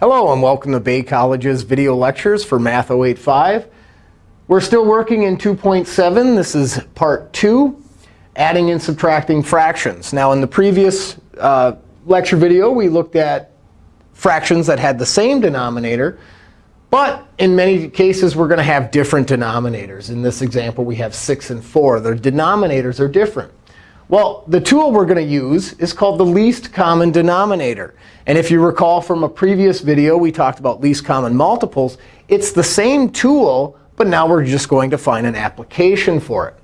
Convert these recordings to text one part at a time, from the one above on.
Hello, and welcome to Bay College's video lectures for Math 085. We're still working in 2.7. This is part 2, adding and subtracting fractions. Now, in the previous uh, lecture video, we looked at fractions that had the same denominator. But in many cases, we're going to have different denominators. In this example, we have 6 and 4. Their denominators are different. Well, the tool we're going to use is called the least common denominator. And if you recall from a previous video, we talked about least common multiples. It's the same tool, but now we're just going to find an application for it.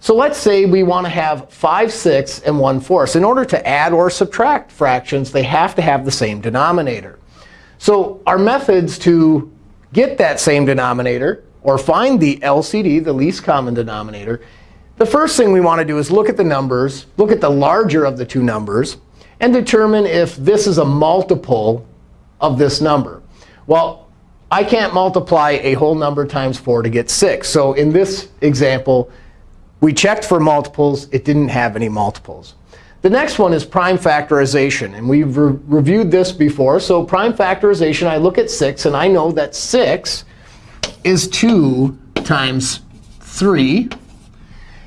So let's say we want to have 5 6 and 1 4. So in order to add or subtract fractions, they have to have the same denominator. So our methods to get that same denominator, or find the LCD, the least common denominator, the first thing we want to do is look at the numbers, look at the larger of the two numbers, and determine if this is a multiple of this number. Well, I can't multiply a whole number times 4 to get 6. So in this example, we checked for multiples. It didn't have any multiples. The next one is prime factorization. And we've re reviewed this before. So prime factorization, I look at 6, and I know that 6 is 2 times 3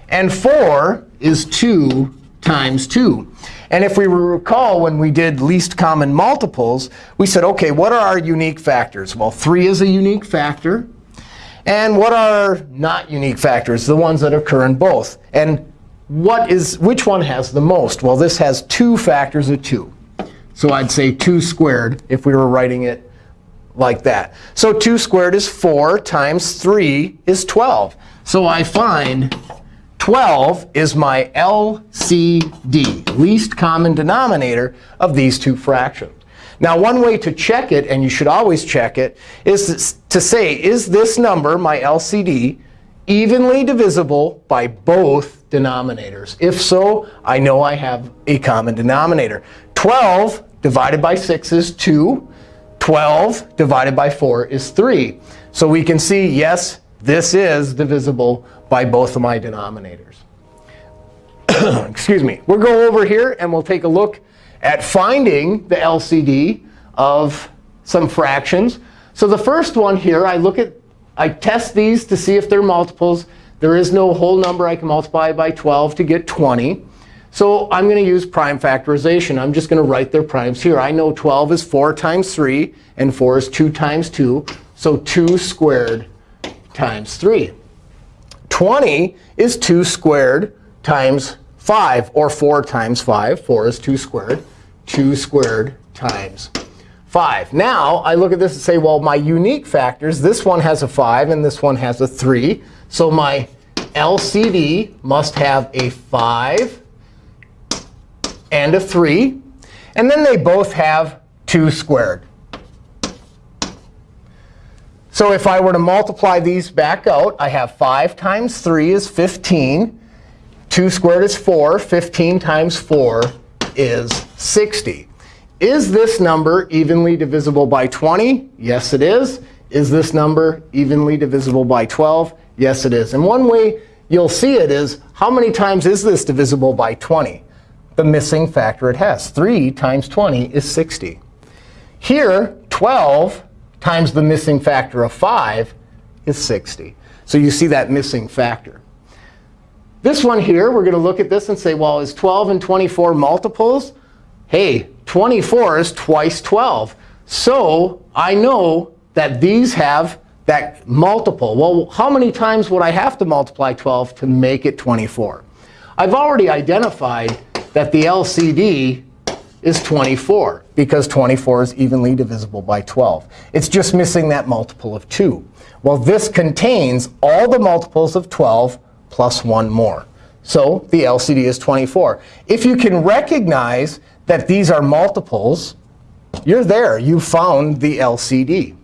and 4 is 2 times 2. And if we recall when we did least common multiples, we said, OK, what are our unique factors? Well, 3 is a unique factor. And what are not unique factors? The ones that occur in both. And what is which one has the most? Well, this has two factors of 2. So I'd say 2 squared if we were writing it like that. So 2 squared is 4 times 3 is 12. So I find 12 is my LCD, least common denominator of these two fractions. Now, one way to check it, and you should always check it, is to say, is this number, my LCD, evenly divisible by both denominators? If so, I know I have a common denominator. 12 divided by 6 is 2. 12 divided by 4 is 3. So we can see, yes, this is divisible by both of my denominators. Excuse me. We'll go over here, and we'll take a look at finding the LCD of some fractions. So the first one here, I look at, I test these to see if they're multiples. There is no whole number I can multiply by 12 to get 20. So I'm going to use prime factorization. I'm just going to write their primes here. I know 12 is 4 times 3, and 4 is 2 times 2. So 2 squared times 3. 20 is 2 squared times 5, or 4 times 5. 4 is 2 squared. 2 squared times 5. Now, I look at this and say, well, my unique factors, this one has a 5 and this one has a 3. So my LCD must have a 5 and a 3. And then they both have 2 squared. So if I were to multiply these back out, I have 5 times 3 is 15. 2 squared is 4. 15 times 4 is 60. Is this number evenly divisible by 20? Yes, it is. Is this number evenly divisible by 12? Yes, it is. And one way you'll see it is, how many times is this divisible by 20? The missing factor it has. 3 times 20 is 60. Here, 12 times the missing factor of 5 is 60. So you see that missing factor. This one here, we're going to look at this and say, well, is 12 and 24 multiples? Hey, 24 is twice 12. So I know that these have that multiple. Well, how many times would I have to multiply 12 to make it 24? I've already identified that the LCD is 24, because 24 is evenly divisible by 12. It's just missing that multiple of 2. Well, this contains all the multiples of 12 plus 1 more. So the LCD is 24. If you can recognize that these are multiples, you're there. You found the LCD.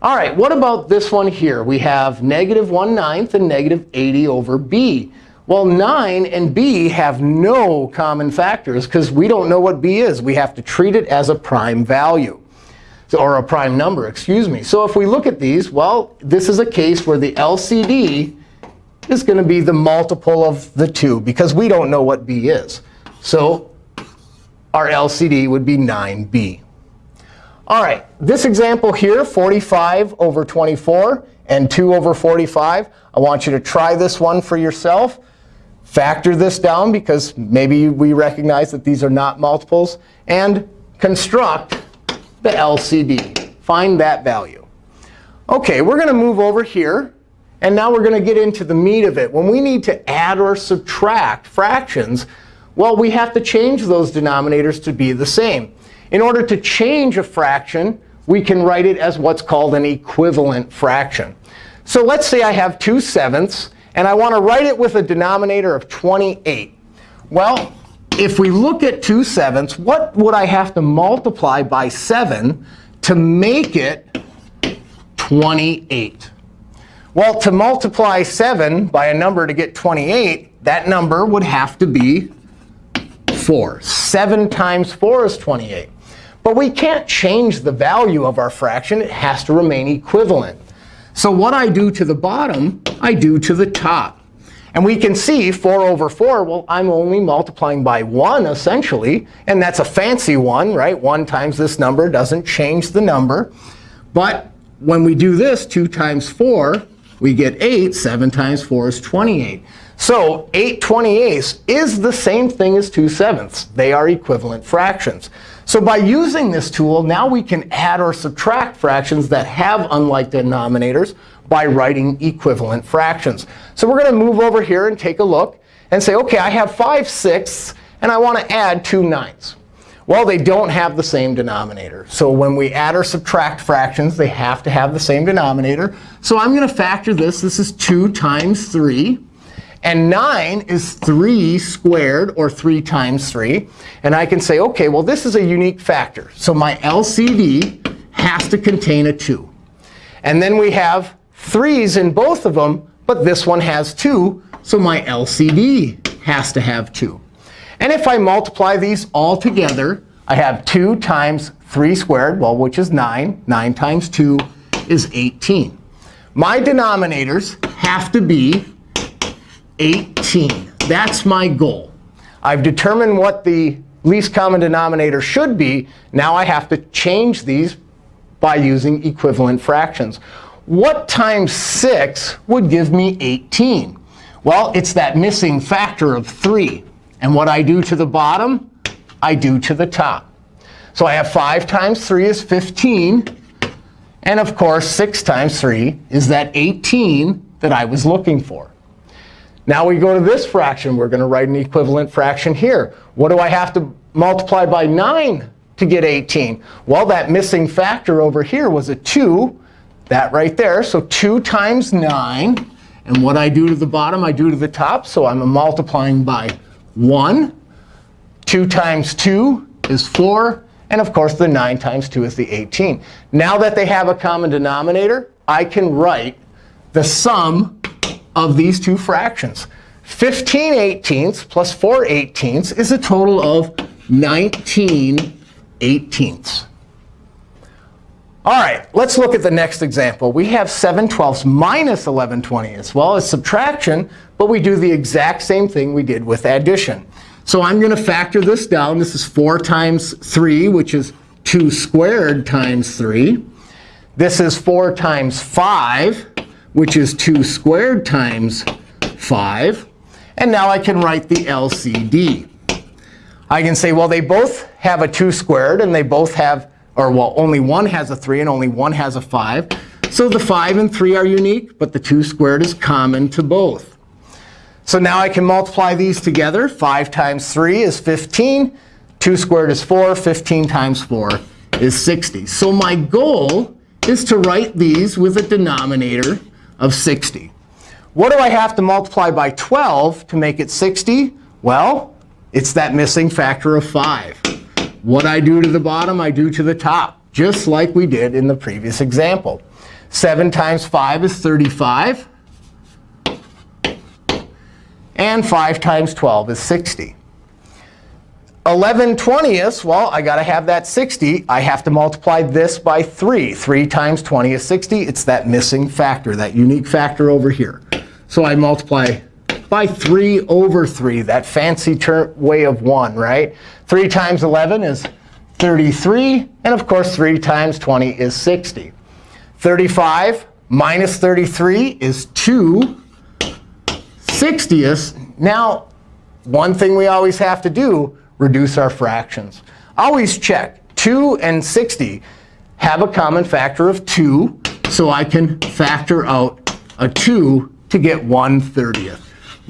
All right, what about this one here? We have negative 1 ninth and negative 80 over b. Well, 9 and b have no common factors because we don't know what b is. We have to treat it as a prime value, or a prime number, excuse me. So if we look at these, well, this is a case where the LCD is going to be the multiple of the 2 because we don't know what b is. So our LCD would be 9b. All right, this example here, 45 over 24 and 2 over 45. I want you to try this one for yourself. Factor this down because maybe we recognize that these are not multiples. And construct the LCD. Find that value. OK, we're going to move over here. And now we're going to get into the meat of it. When we need to add or subtract fractions, well, we have to change those denominators to be the same. In order to change a fraction, we can write it as what's called an equivalent fraction. So let's say I have 2 sevenths, and I want to write it with a denominator of 28. Well, if we look at 2 sevenths, what would I have to multiply by 7 to make it 28? Well, to multiply 7 by a number to get 28, that number would have to be 4. 7 times 4 is 28. But we can't change the value of our fraction. It has to remain equivalent. So what I do to the bottom, I do to the top. And we can see 4 over 4, well, I'm only multiplying by 1, essentially. And that's a fancy one, right? 1 times this number doesn't change the number. But when we do this, 2 times 4, we get 8. 7 times 4 is 28. So 8 28ths is the same thing as 2 sevenths. They are equivalent fractions. So by using this tool, now we can add or subtract fractions that have unlike denominators by writing equivalent fractions. So we're going to move over here and take a look and say, OK, I have 5 sixths, and I want to add 2 ninths. Well, they don't have the same denominator. So when we add or subtract fractions, they have to have the same denominator. So I'm going to factor this. This is 2 times 3. And 9 is 3 squared, or 3 times 3. And I can say, OK, well, this is a unique factor. So my LCD has to contain a 2. And then we have 3's in both of them, but this one has 2. So my LCD has to have 2. And if I multiply these all together, I have 2 times 3 squared, well, which is 9. 9 times 2 is 18. My denominators have to be 18. That's my goal. I've determined what the least common denominator should be. Now I have to change these by using equivalent fractions. What times 6 would give me 18? Well, it's that missing factor of 3. And what I do to the bottom, I do to the top. So I have 5 times 3 is 15. And of course, 6 times 3 is that 18 that I was looking for. Now we go to this fraction. We're going to write an equivalent fraction here. What do I have to multiply by 9 to get 18? Well, that missing factor over here was a 2. That right there. So 2 times 9. And what I do to the bottom, I do to the top. So I'm multiplying by 1. 2 times 2 is 4. And of course, the 9 times 2 is the 18. Now that they have a common denominator, I can write the sum of these two fractions. 15 eighteenths plus 4 eighteenths is a total of 19 eighteenths. All right, let's look at the next example. We have 7 twelfths minus 11 twentieths. Well, it's subtraction, but we do the exact same thing we did with addition. So I'm going to factor this down. This is 4 times 3, which is 2 squared times 3. This is 4 times 5, which is 2 squared times 5. And now I can write the LCD. I can say, well, they both have a 2 squared, and they both have, or well, only one has a 3, and only one has a 5. So the 5 and 3 are unique, but the 2 squared is common to both. So now I can multiply these together. 5 times 3 is 15. 2 squared is 4. 15 times 4 is 60. So my goal is to write these with a denominator of 60. What do I have to multiply by 12 to make it 60? Well, it's that missing factor of 5. What I do to the bottom, I do to the top, just like we did in the previous example. 7 times 5 is 35. And 5 times 12 is 60. 11 20ths, well, I got to have that 60. I have to multiply this by 3. 3 times 20 is 60. It's that missing factor, that unique factor over here. So I multiply by 3 over 3, that fancy way of 1, right? 3 times 11 is 33. And of course, 3 times 20 is 60. 35 minus 33 is 2 60ths. Now, one thing we always have to do, reduce our fractions. Always check. 2 and 60 have a common factor of 2. So I can factor out a 2 to get 1 30th.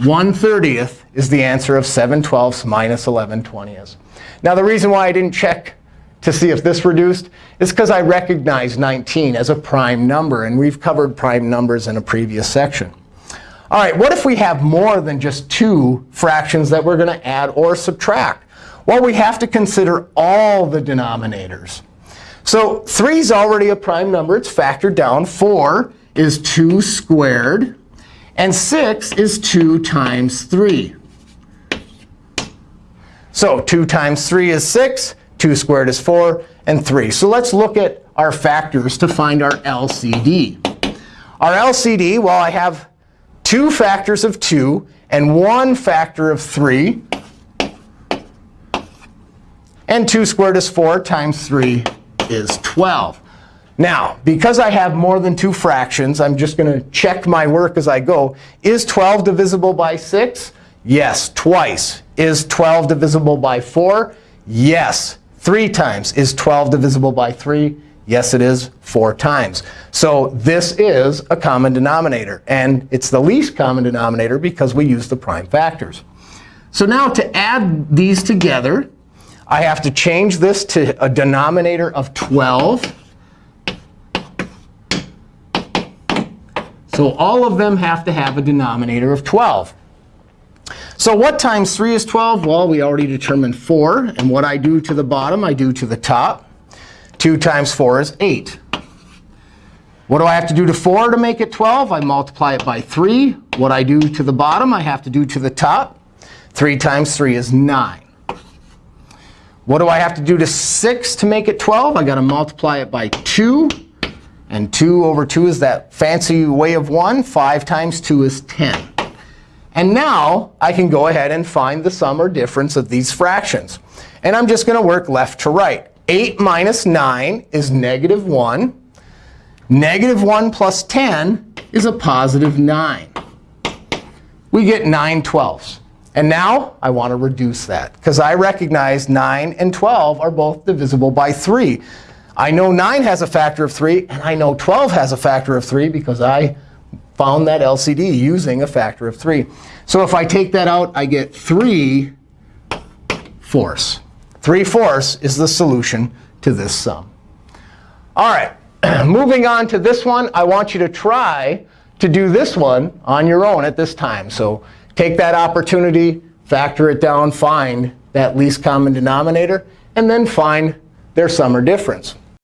1 30th is the answer of 7 twelfths minus 11 20ths. Now, the reason why I didn't check to see if this reduced is because I recognize 19 as a prime number. And we've covered prime numbers in a previous section. All right, what if we have more than just two fractions that we're going to add or subtract? Well, we have to consider all the denominators. So 3 is already a prime number. It's factored down. 4 is 2 squared. And 6 is 2 times 3. So 2 times 3 is 6. 2 squared is 4, and 3. So let's look at our factors to find our LCD. Our LCD, well, I have two factors of 2 and one factor of 3. And 2 squared is 4 times 3 is 12. Now, because I have more than two fractions, I'm just going to check my work as I go. Is 12 divisible by 6? Yes, twice. Is 12 divisible by 4? Yes, three times. Is 12 divisible by 3? Yes, it is four times. So this is a common denominator. And it's the least common denominator because we use the prime factors. So now to add these together, I have to change this to a denominator of 12. So all of them have to have a denominator of 12. So what times 3 is 12? Well, we already determined 4. And what I do to the bottom, I do to the top. 2 times 4 is 8. What do I have to do to 4 to make it 12? I multiply it by 3. What I do to the bottom, I have to do to the top. 3 times 3 is 9. What do I have to do to 6 to make it 12? I've got to multiply it by 2. And 2 over 2 is that fancy way of 1. 5 times 2 is 10. And now I can go ahead and find the sum or difference of these fractions. And I'm just going to work left to right. 8 minus 9 is negative 1. Negative 1 plus 10 is a positive 9. We get 9 twelfths. And now I want to reduce that, because I recognize 9 and 12 are both divisible by 3. I know 9 has a factor of 3, and I know 12 has a factor of 3 because I found that LCD using a factor of 3. So if I take that out, I get 3 fourths. 3 fourths is the solution to this sum. All right, moving on to this one, I want you to try to do this one on your own at this time. So take that opportunity, factor it down, find that least common denominator, and then find their sum or difference.